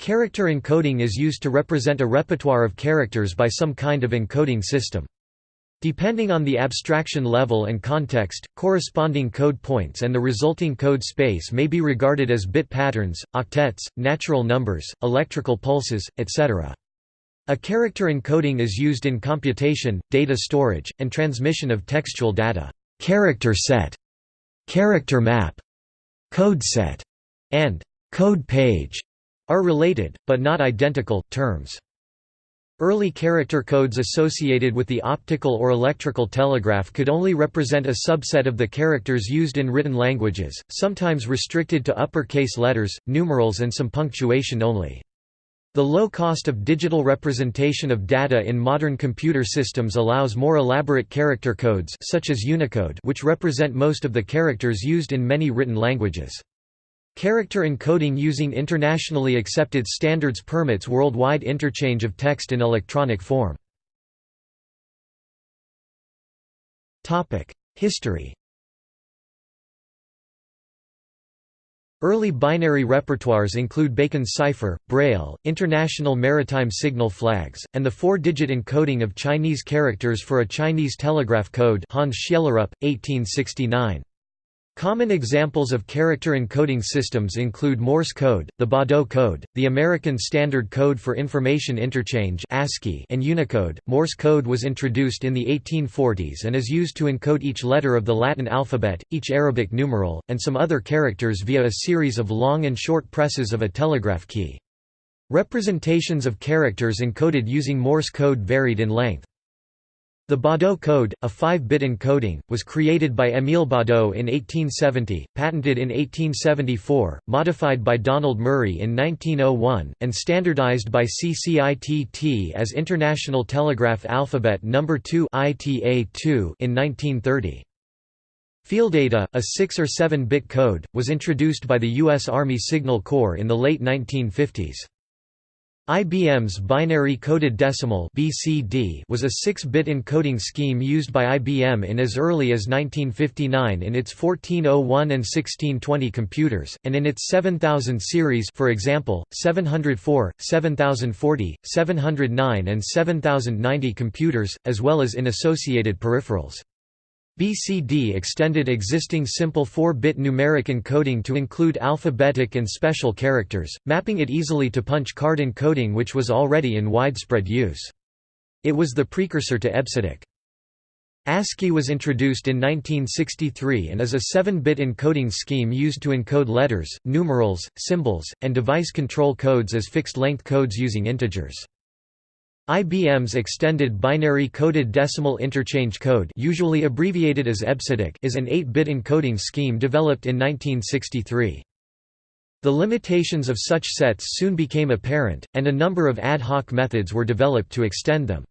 Character encoding is used to represent a repertoire of characters by some kind of encoding system. Depending on the abstraction level and context, corresponding code points and the resulting code space may be regarded as bit patterns, octets, natural numbers, electrical pulses, etc. A character encoding is used in computation, data storage, and transmission of textual data. Character set, character map, code set, and code page are related, but not identical, terms. Early character codes associated with the optical or electrical telegraph could only represent a subset of the characters used in written languages, sometimes restricted to uppercase letters, numerals and some punctuation only. The low cost of digital representation of data in modern computer systems allows more elaborate character codes such as Unicode which represent most of the characters used in many written languages. Character encoding using internationally accepted standards permits worldwide interchange of text in electronic form. History Early binary repertoires include Bacon's cipher, Braille, International Maritime Signal Flags, and the four-digit encoding of Chinese characters for a Chinese telegraph code Hans Schjellerup, 1869. Common examples of character encoding systems include Morse code, the Baudot code, the American Standard Code for Information Interchange (ASCII), and Unicode. Morse code was introduced in the 1840s and is used to encode each letter of the Latin alphabet, each Arabic numeral, and some other characters via a series of long and short presses of a telegraph key. Representations of characters encoded using Morse code varied in length. The Baudot code, a 5-bit encoding, was created by Émile Baudot in 1870, patented in 1874, modified by Donald Murray in 1901, and standardized by CCITT as International Telegraph Alphabet No. 2 in 1930. Fieldata, a 6 or 7-bit code, was introduced by the U.S. Army Signal Corps in the late 1950s. IBM's binary coded decimal (BCD) was a 6-bit encoding scheme used by IBM in as early as 1959 in its 1401 and 1620 computers, and in its 7000 series, for example, 704, 7040, 709 and 7090 computers, as well as in associated peripherals. BCD extended existing simple 4-bit numeric encoding to include alphabetic and special characters, mapping it easily to punch card encoding which was already in widespread use. It was the precursor to EBCDIC. ASCII was introduced in 1963 and is a 7-bit encoding scheme used to encode letters, numerals, symbols, and device control codes as fixed-length codes using integers. IBM's Extended Binary Coded Decimal Interchange Code usually abbreviated as EBCDIC is an 8-bit encoding scheme developed in 1963. The limitations of such sets soon became apparent, and a number of ad hoc methods were developed to extend them.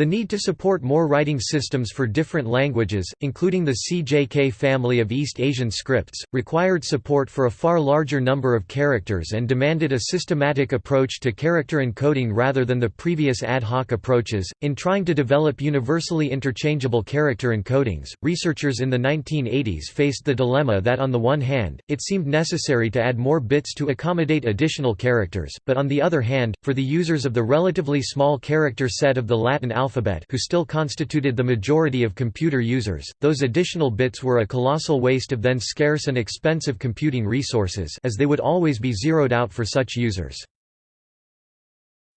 The need to support more writing systems for different languages, including the CJK family of East Asian scripts, required support for a far larger number of characters and demanded a systematic approach to character encoding rather than the previous ad hoc approaches. In trying to develop universally interchangeable character encodings, researchers in the 1980s faced the dilemma that on the one hand, it seemed necessary to add more bits to accommodate additional characters, but on the other hand, for the users of the relatively small character set of the Latin alphabet alphabet who still constituted the majority of computer users, those additional bits were a colossal waste of then scarce and expensive computing resources as they would always be zeroed out for such users.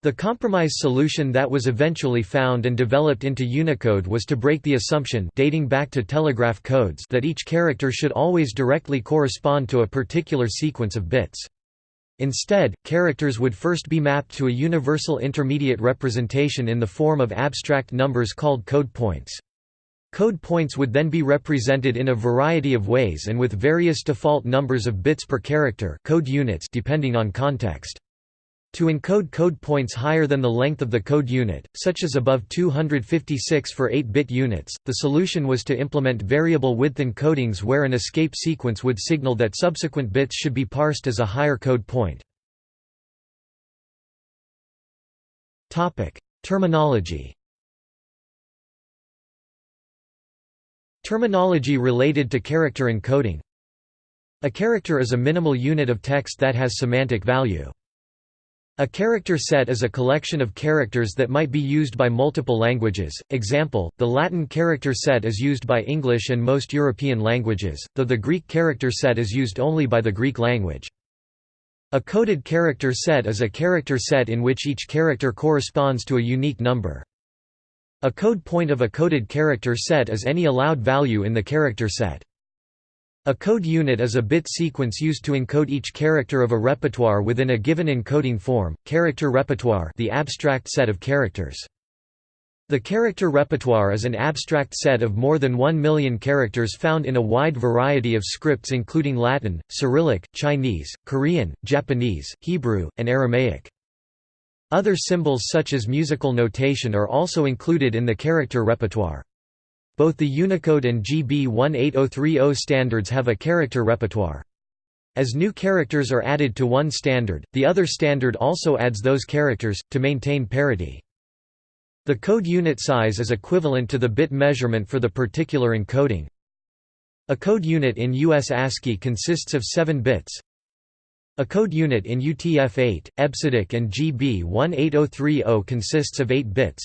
The compromise solution that was eventually found and developed into Unicode was to break the assumption dating back to telegraph codes that each character should always directly correspond to a particular sequence of bits. Instead, characters would first be mapped to a universal intermediate representation in the form of abstract numbers called code points. Code points would then be represented in a variety of ways and with various default numbers of bits per character code units depending on context. To encode code points higher than the length of the code unit, such as above 256 for 8-bit units, the solution was to implement variable width encodings where an escape sequence would signal that subsequent bits should be parsed as a higher code point. Terminology Terminology related to character encoding A character is a minimal unit of text that has semantic value. A character set is a collection of characters that might be used by multiple languages. Example: the Latin character set is used by English and most European languages, though the Greek character set is used only by the Greek language. A coded character set is a character set in which each character corresponds to a unique number. A code point of a coded character set is any allowed value in the character set. A code unit is a bit sequence used to encode each character of a repertoire within a given encoding form. Character repertoire, the abstract set of characters. The character repertoire is an abstract set of more than 1 million characters found in a wide variety of scripts including Latin, Cyrillic, Chinese, Korean, Japanese, Hebrew, and Aramaic. Other symbols such as musical notation are also included in the character repertoire. Both the Unicode and GB 18030 standards have a character repertoire. As new characters are added to one standard, the other standard also adds those characters, to maintain parity. The code unit size is equivalent to the bit measurement for the particular encoding. A code unit in US ASCII consists of 7 bits. A code unit in UTF-8, EBCDIC and GB 18030 consists of 8 bits.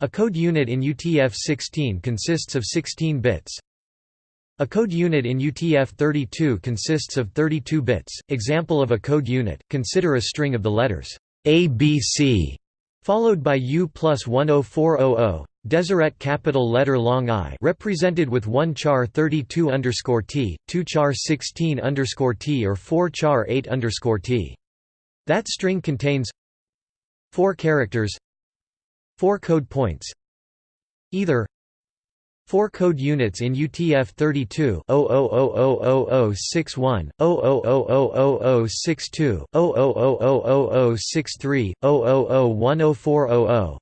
A code unit in UTF-16 consists of 16 bits. A code unit in UTF-32 consists of 32 bits. Example of a code unit, consider a string of the letters ABC followed by U plus 10400, Deseret capital letter long I represented with 1 char 32 underscore T, 2 char 16 underscore T or 4 char 8 underscore T. That string contains 4 characters 4 code points either 4 code units in UTF-32 000061, 000062, 000063, 00010400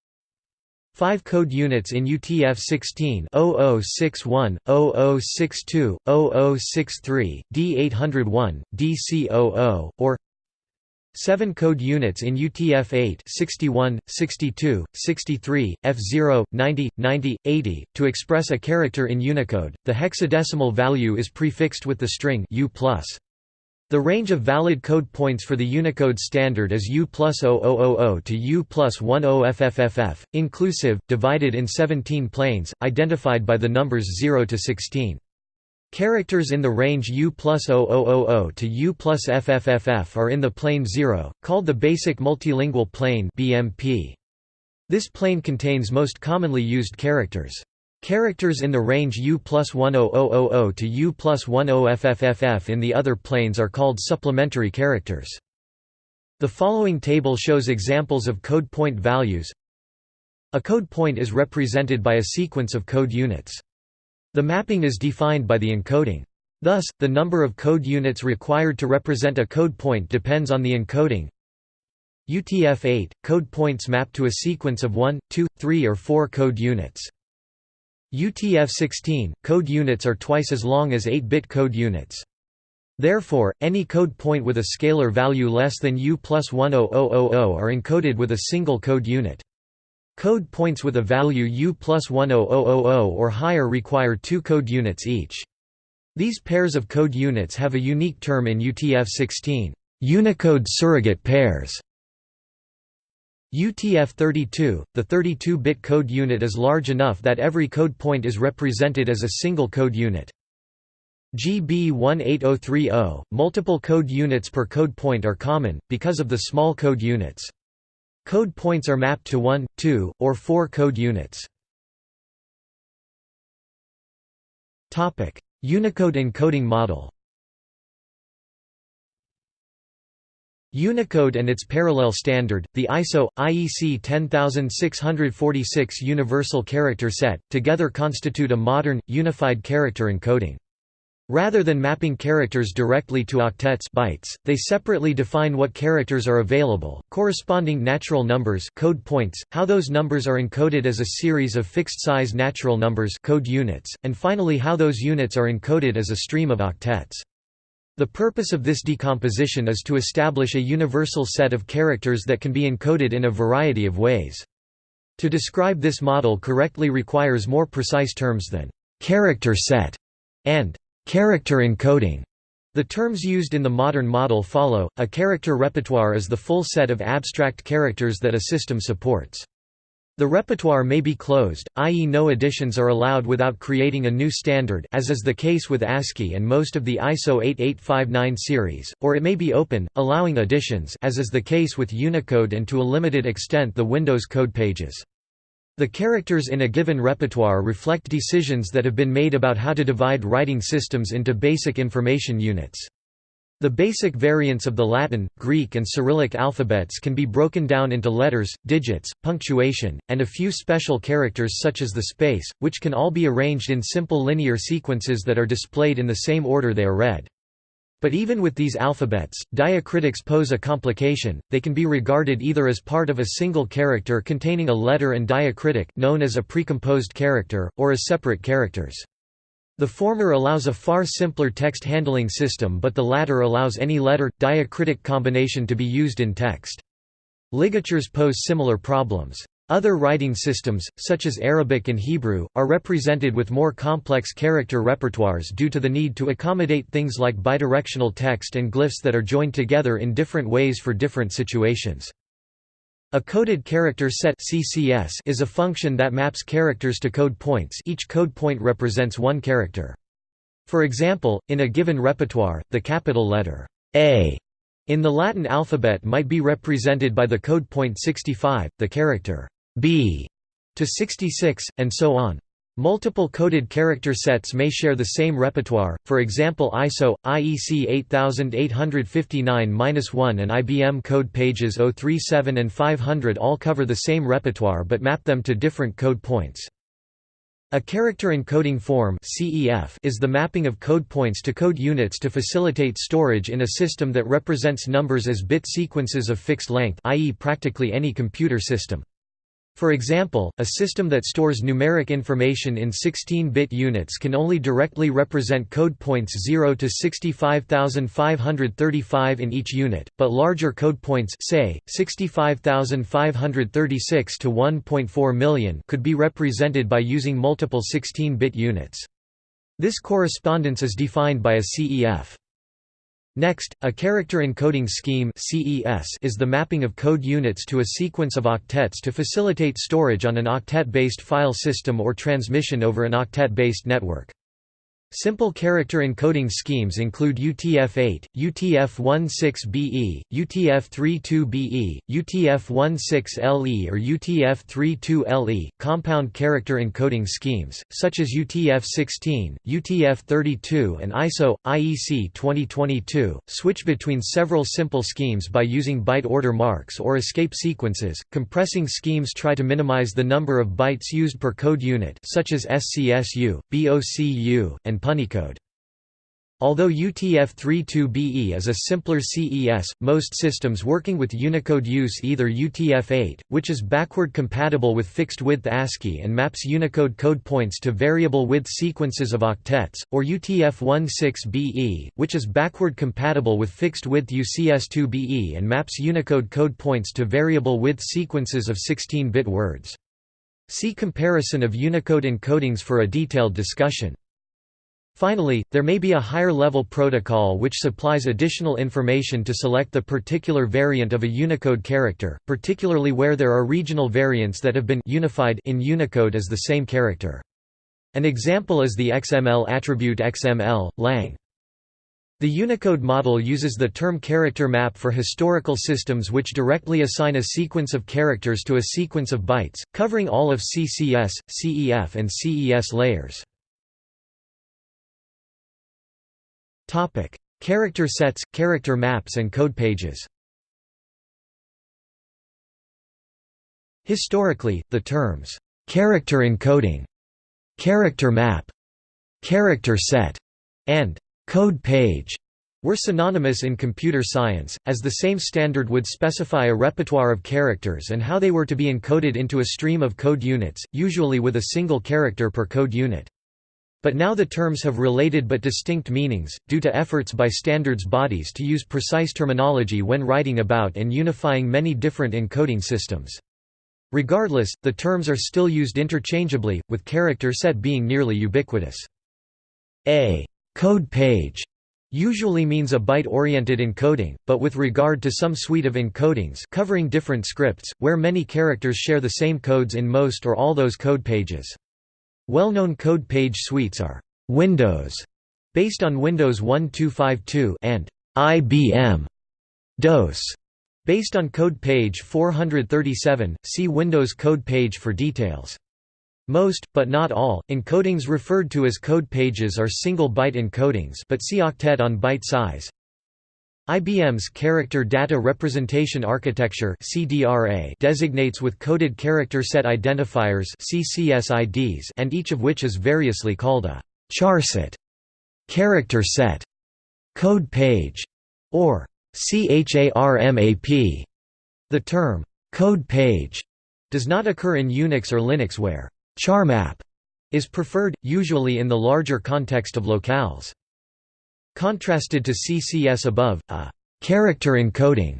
5 code units in UTF-16 0061, 0062, 0063, D801, DC00, or 7 code units in UTF-8 61, 62, 63, F0, 90, 90, 80. To express a character in Unicode, the hexadecimal value is prefixed with the string U+. The range of valid code points for the Unicode standard is U plus 0000 to U plus 10FFFF, inclusive, divided in 17 planes, identified by the numbers 0 to 16. Characters in the range U plus 0000 to U plus FFFF are in the plane 0, called the Basic Multilingual Plane BMP. This plane contains most commonly used characters. Characters in the range U plus 10000 to U plus 10FFFF in the other planes are called supplementary characters. The following table shows examples of code point values. A code point is represented by a sequence of code units. The mapping is defined by the encoding. Thus, the number of code units required to represent a code point depends on the encoding. UTF-8 – code points map to a sequence of 1, 2, 3 or 4 code units. UTF-16 – code units are twice as long as 8-bit code units. Therefore, any code point with a scalar value less than U plus 10000 are encoded with a single code unit. Code points with a value U plus 10000 or higher require two code units each. These pairs of code units have a unique term in UTF-16, Unicode surrogate pairs. UTF-32, the 32-bit code unit is large enough that every code point is represented as a single code unit. GB 18030, multiple code units per code point are common, because of the small code units. Code points are mapped to 1, 2, or 4 code units. Unicode encoding model Unicode and its parallel standard, the ISO IEC 10646 Universal Character Set, together constitute a modern unified character encoding. Rather than mapping characters directly to octets bytes, they separately define what characters are available, corresponding natural numbers code points, how those numbers are encoded as a series of fixed-size natural numbers code units, and finally how those units are encoded as a stream of octets. The purpose of this decomposition is to establish a universal set of characters that can be encoded in a variety of ways. To describe this model correctly requires more precise terms than «character set» and character encoding. The terms used in the modern model follow. A character repertoire is the full set of abstract characters that a system supports. The repertoire may be closed, i.e. no additions are allowed without creating a new standard as is the case with ASCII and most of the ISO 8859 series, or it may be open, allowing additions as is the case with Unicode and to a limited extent the Windows code pages. The characters in a given repertoire reflect decisions that have been made about how to divide writing systems into basic information units. The basic variants of the Latin, Greek and Cyrillic alphabets can be broken down into letters, digits, punctuation, and a few special characters such as the space, which can all be arranged in simple linear sequences that are displayed in the same order they are read. But even with these alphabets, diacritics pose a complication, they can be regarded either as part of a single character containing a letter and diacritic known as a precomposed character, or as separate characters. The former allows a far simpler text handling system but the latter allows any letter, diacritic combination to be used in text. Ligatures pose similar problems. Other writing systems, such as Arabic and Hebrew, are represented with more complex character repertoires due to the need to accommodate things like bidirectional text and glyphs that are joined together in different ways for different situations. A coded character set (CCS) is a function that maps characters to code points. Each code point represents one character. For example, in a given repertoire, the capital letter A in the Latin alphabet might be represented by the code point 65, the character B to 66, and so on. Multiple coded character sets may share the same repertoire, for example ISO, IEC 8859-1 and IBM code pages 037 and 500 all cover the same repertoire but map them to different code points. A character encoding form is the mapping of code points to code units to facilitate storage in a system that represents numbers as bit sequences of fixed length i.e. practically any computer system. For example, a system that stores numeric information in 16-bit units can only directly represent code points 0 to 65535 in each unit, but larger code points say, 65536 to 1.4 million could be represented by using multiple 16-bit units. This correspondence is defined by a CEF. Next, a character encoding scheme is the mapping of code units to a sequence of octets to facilitate storage on an octet-based file system or transmission over an octet-based network. Simple character encoding schemes include UTF-8, UTF-16BE, UTF-32BE, UTF-16LE or UTF-32LE. Compound character encoding schemes, such as UTF-16, UTF-32 and ISO, IEC 2022, switch between several simple schemes by using byte order marks or escape sequences. Compressing schemes try to minimize the number of bytes used per code unit such as SCSU, BOCU, and Punycode. Although UTF-32BE is a simpler CES, most systems working with Unicode use either UTF-8, which is backward compatible with fixed-width ASCII and maps Unicode code points to variable width sequences of octets, or UTF-16BE, which is backward compatible with fixed-width UCS2BE and maps Unicode code points to variable width sequences of 16-bit words. See comparison of Unicode encodings for a detailed discussion. Finally, there may be a higher-level protocol which supplies additional information to select the particular variant of a Unicode character, particularly where there are regional variants that have been unified in Unicode as the same character. An example is the XML attribute XML, lang. The Unicode model uses the term character map for historical systems which directly assign a sequence of characters to a sequence of bytes, covering all of CCS, CEF and CES layers. Topic: Character sets, character maps and code pages. Historically, the terms character encoding, character map, character set, and code page were synonymous in computer science, as the same standard would specify a repertoire of characters and how they were to be encoded into a stream of code units, usually with a single character per code unit. But now the terms have related but distinct meanings, due to efforts by standards bodies to use precise terminology when writing about and unifying many different encoding systems. Regardless, the terms are still used interchangeably, with character set being nearly ubiquitous. A code page usually means a byte-oriented encoding, but with regard to some suite of encodings covering different scripts, where many characters share the same codes in most or all those code pages. Well-known code page suites are Windows, based on Windows 1252 and IBM DOS, based on code page 437. See Windows code page for details. Most, but not all, encodings referred to as code pages are single-byte encodings but see octet on byte size. IBM's Character Data Representation Architecture designates with coded character set identifiers and each of which is variously called a charset, character set, code page, or CHARMAP. The term code page does not occur in Unix or Linux where Charmap is preferred, usually in the larger context of locales. Contrasted to CCS above, a character encoding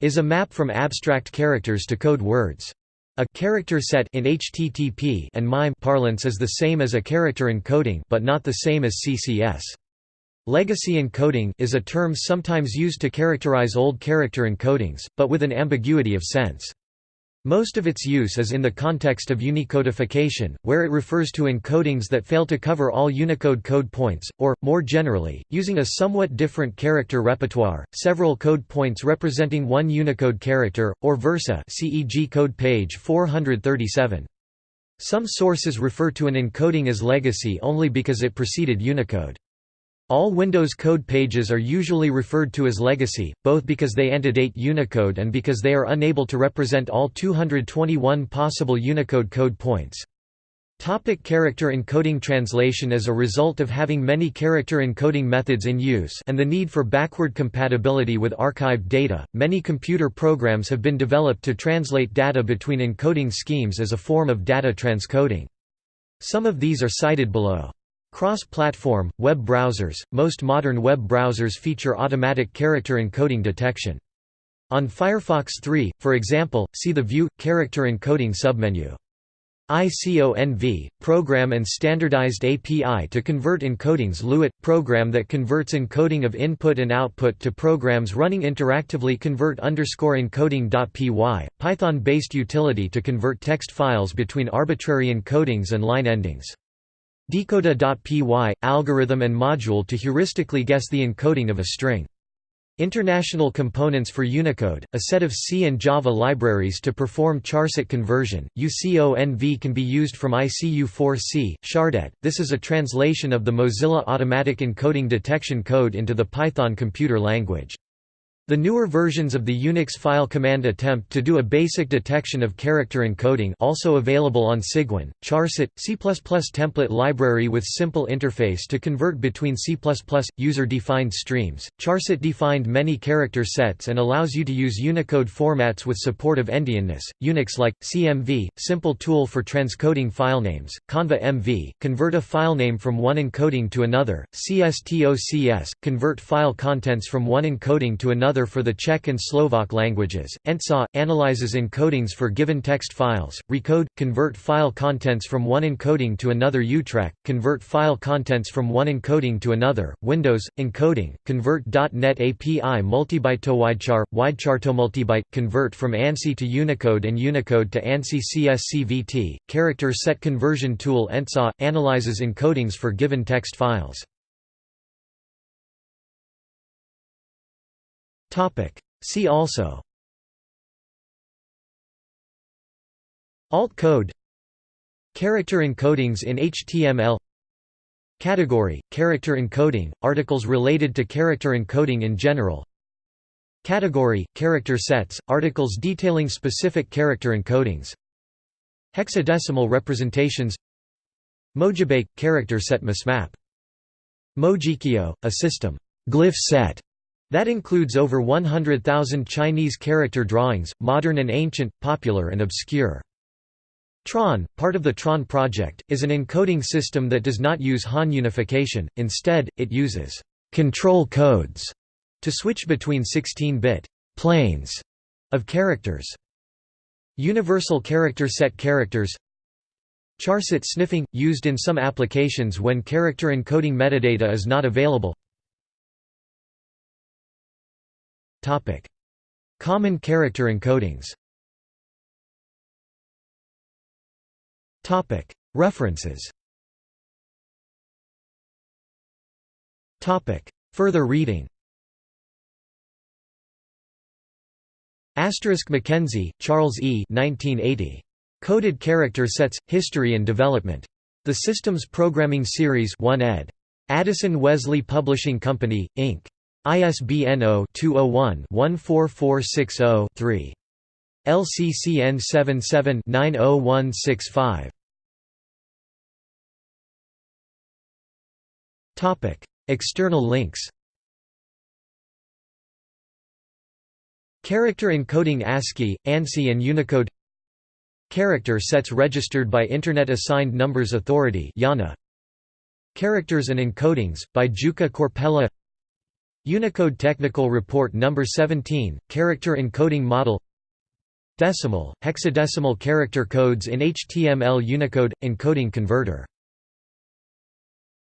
is a map from abstract characters to code words. A character set in HTTP and MIME parlance is the same as a character encoding but not the same as CCS. Legacy encoding is a term sometimes used to characterize old character encodings, but with an ambiguity of sense. Most of its use is in the context of unicodification, where it refers to encodings that fail to cover all Unicode code points, or, more generally, using a somewhat different character repertoire, several code points representing one Unicode character, or versa CEG code page 437. Some sources refer to an encoding as legacy only because it preceded Unicode. All Windows code pages are usually referred to as legacy, both because they antedate Unicode and because they are unable to represent all 221 possible Unicode code points. Topic character encoding Translation As a result of having many character encoding methods in use and the need for backward compatibility with archived data, many computer programs have been developed to translate data between encoding schemes as a form of data transcoding. Some of these are cited below. Cross-platform, web browsers – Most modern web browsers feature automatic character encoding detection. On Firefox 3, for example, see the View – Character Encoding submenu. ICONV – Program and Standardized API to convert encodings LUIT – Program that converts encoding of input and output to programs running interactively convert underscore encoding.py – Python-based utility to convert text files between arbitrary encodings and line endings. Decoda.py – algorithm and module to heuristically guess the encoding of a string. International Components for Unicode, a set of C and Java libraries to perform charset conversion. UCONV can be used from ICU4C, Chardet. This is a translation of the Mozilla Automatic Encoding Detection code into the Python computer language. The newer versions of the Unix file command attempt to do a basic detection of character encoding also available on Cygwin, Charset, C++ template library with simple interface to convert between C++ user-defined streams. Charset defined many character sets and allows you to use Unicode formats with support of endianness. Unix-like CMV, simple tool for transcoding filenames. Conva MV, convert a filename from one encoding to another. CSTOCS, convert file contents from one encoding to another for the Czech and Slovak languages. ENTSA analyzes encodings for given text files. Recode convert file contents from one encoding to another. Utrac convert file contents from one encoding to another. Windows encoding convert .NET API multibyte to widechar widechar to multibyte convert from ANSI to Unicode and Unicode to ANSI CSCVT. Character set conversion tool ENTSA analyzes encodings for given text files. See also. Alt code. Character encodings in HTML Category – Character encoding, articles related to character encoding in general. Category – Character sets, articles detailing specific character encodings. Hexadecimal representations. Mojibake – character set mismap. Mojikyo – a system. Glyph set that includes over 100,000 Chinese character drawings, modern and ancient, popular and obscure. Tron, part of the Tron project, is an encoding system that does not use Han unification, instead, it uses control codes to switch between 16-bit planes of characters. Universal character set characters Charset sniffing – used in some applications when character encoding metadata is not available Common character encodings References Further reading Asterisk Mackenzie, Charles E. 1980. Coded Character Sets: History and Development. The Systems Programming Series 1 ed. Addison Wesley Publishing Company, Inc. ISBN 0-201-14460-3. LCCN 77-90165. External links Character encoding ASCII, ANSI and Unicode Character sets registered by Internet Assigned Numbers Authority Characters and Encodings, by Jukka Korpela Unicode Technical Report No. 17, Character Encoding Model Decimal, hexadecimal character codes in HTML Unicode – encoding converter